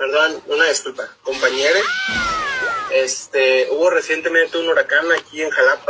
perdón, una disculpa, compañeros. Este, hubo recientemente un huracán aquí en Jalapa,